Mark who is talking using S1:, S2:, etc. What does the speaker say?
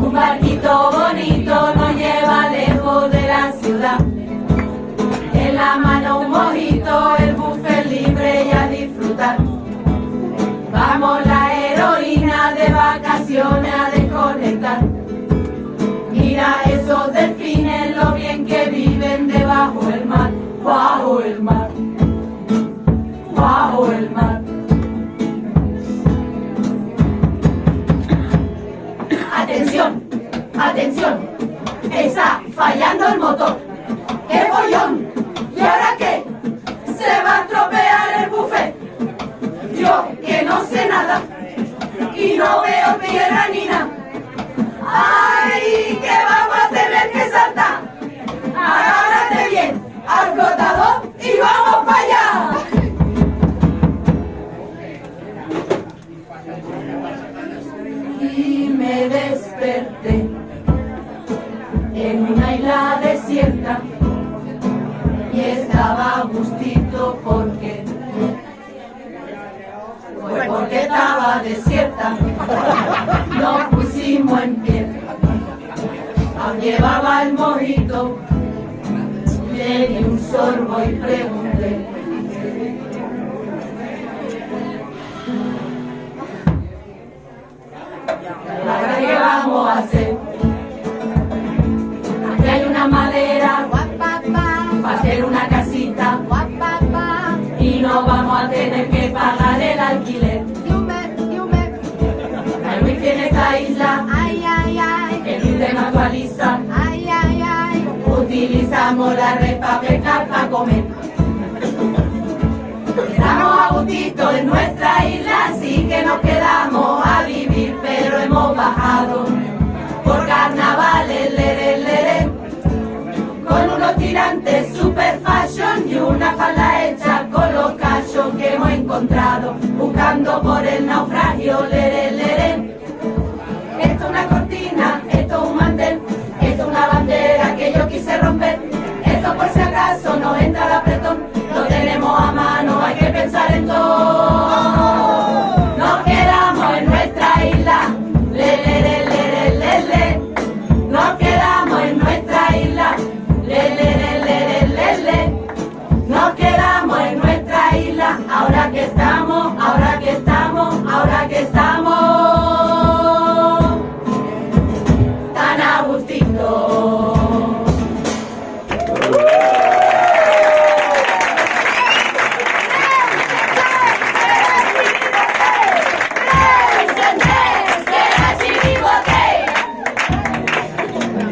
S1: Un barquito bonito nos lleva lejos de la ciudad. En la mano un mojito, el buffet libre y a disfrutar. Vamos la heroína de vacaciones a desconectar. Mira esos delfines, lo bien que viven debajo del mar, bajo el mar, atención, está fallando el motor. ¡Qué follón! ¿Y ahora qué? Se va a estropear el buffet. Yo, que no sé nada, y no veo tierra ni nada. ¡Ay, que vamos a tener que saltar! Agárrate bien al flotador y vamos para allá. Y me desperté una isla desierta. Y estaba gustito porque pues porque estaba desierta. Nos pusimos en pie. Llevaba el mojito. Le di un sorbo y pregunté una casita y no vamos a tener que pagar el alquiler. Hay wifi en esta isla, el internet actualiza, utilizamos la red para pescar, para comer. Estamos a gustito en nuestra isla, así que nos quedamos a vivir, pero hemos bajado super fashion y una falda hecha con los cachos que hemos encontrado, buscando por el naufragio,